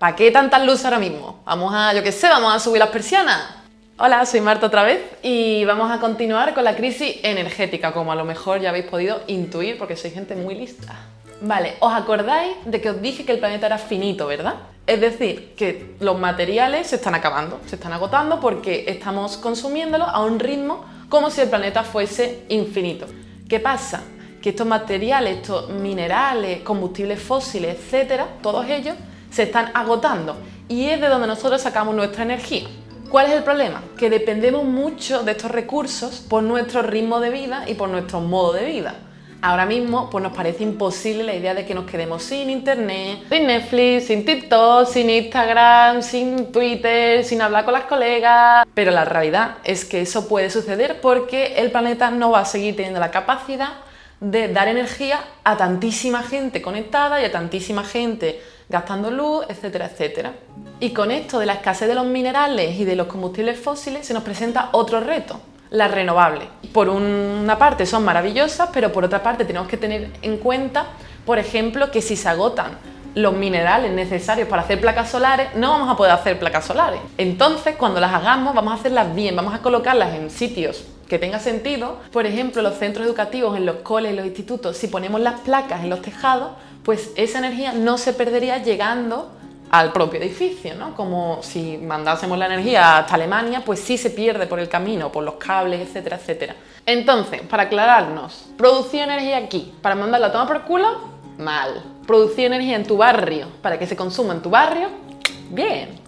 ¿Para qué tantas luces ahora mismo? Vamos a, yo qué sé, vamos a subir las persianas. Hola, soy Marta otra vez y vamos a continuar con la crisis energética, como a lo mejor ya habéis podido intuir porque soy gente muy lista. Vale, ¿os acordáis de que os dije que el planeta era finito, verdad? Es decir, que los materiales se están acabando, se están agotando porque estamos consumiéndolos a un ritmo como si el planeta fuese infinito. ¿Qué pasa? Que estos materiales, estos minerales, combustibles fósiles, etcétera, todos ellos se están agotando y es de donde nosotros sacamos nuestra energía. ¿Cuál es el problema? Que dependemos mucho de estos recursos por nuestro ritmo de vida y por nuestro modo de vida. Ahora mismo pues nos parece imposible la idea de que nos quedemos sin internet, sin Netflix, sin TikTok, sin Instagram, sin Twitter, sin hablar con las colegas... Pero la realidad es que eso puede suceder porque el planeta no va a seguir teniendo la capacidad de dar energía a tantísima gente conectada y a tantísima gente gastando luz, etcétera, etcétera. Y con esto de la escasez de los minerales y de los combustibles fósiles se nos presenta otro reto, las renovables. Por una parte son maravillosas, pero por otra parte tenemos que tener en cuenta, por ejemplo, que si se agotan los minerales necesarios para hacer placas solares, no vamos a poder hacer placas solares. Entonces, cuando las hagamos, vamos a hacerlas bien, vamos a colocarlas en sitios que tenga sentido. Por ejemplo, los centros educativos, en los coles, en los institutos, si ponemos las placas en los tejados, pues esa energía no se perdería llegando al propio edificio, ¿no? Como si mandásemos la energía hasta Alemania, pues sí se pierde por el camino, por los cables, etcétera, etcétera. Entonces, para aclararnos, producir energía aquí, para mandarla a tomar por culo, mal. Producir energía en tu barrio, para que se consuma en tu barrio, bien.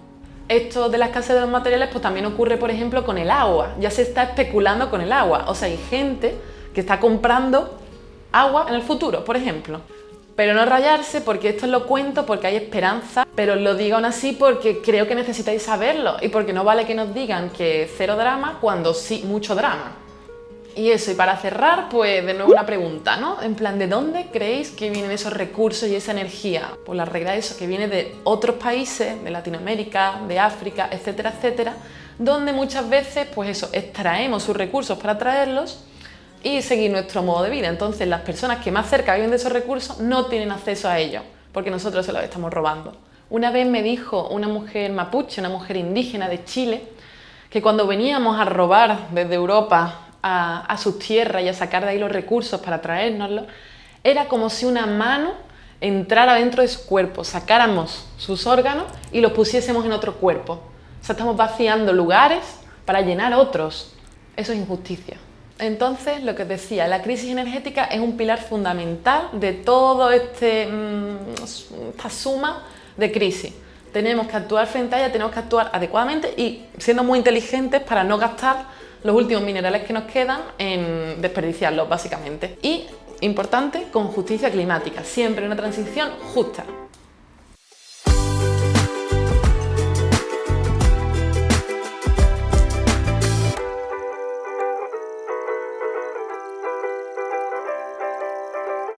Esto de la escasez de los materiales pues también ocurre, por ejemplo, con el agua. Ya se está especulando con el agua. O sea, hay gente que está comprando agua en el futuro, por ejemplo. Pero no rayarse porque esto lo cuento porque hay esperanza, pero lo digo aún así porque creo que necesitáis saberlo y porque no vale que nos digan que cero drama cuando sí mucho drama. Y eso, y para cerrar, pues de nuevo una pregunta, ¿no? En plan, ¿de dónde creéis que vienen esos recursos y esa energía? Pues la regla es eso, que viene de otros países, de Latinoamérica, de África, etcétera, etcétera, donde muchas veces, pues eso, extraemos sus recursos para traerlos y seguir nuestro modo de vida. Entonces las personas que más cerca viven de esos recursos no tienen acceso a ellos, porque nosotros se los estamos robando. Una vez me dijo una mujer mapuche, una mujer indígena de Chile, que cuando veníamos a robar desde Europa a, sus tierras y a sacar de ahí los recursos para traérnoslos, era como si una mano entrara dentro de su cuerpo, sacáramos sus órganos y los pusiésemos en otro cuerpo. O sea, estamos vaciando lugares para llenar otros. Eso es injusticia. Entonces, lo que os decía, la crisis energética es un pilar fundamental de todo este, mm, esta suma de crisis. Tenemos que actuar frente a ella, tenemos que actuar adecuadamente y siendo muy inteligentes para no gastar los últimos minerales que nos quedan en desperdiciarlos, básicamente. Y, importante, con justicia climática, siempre una transición justa.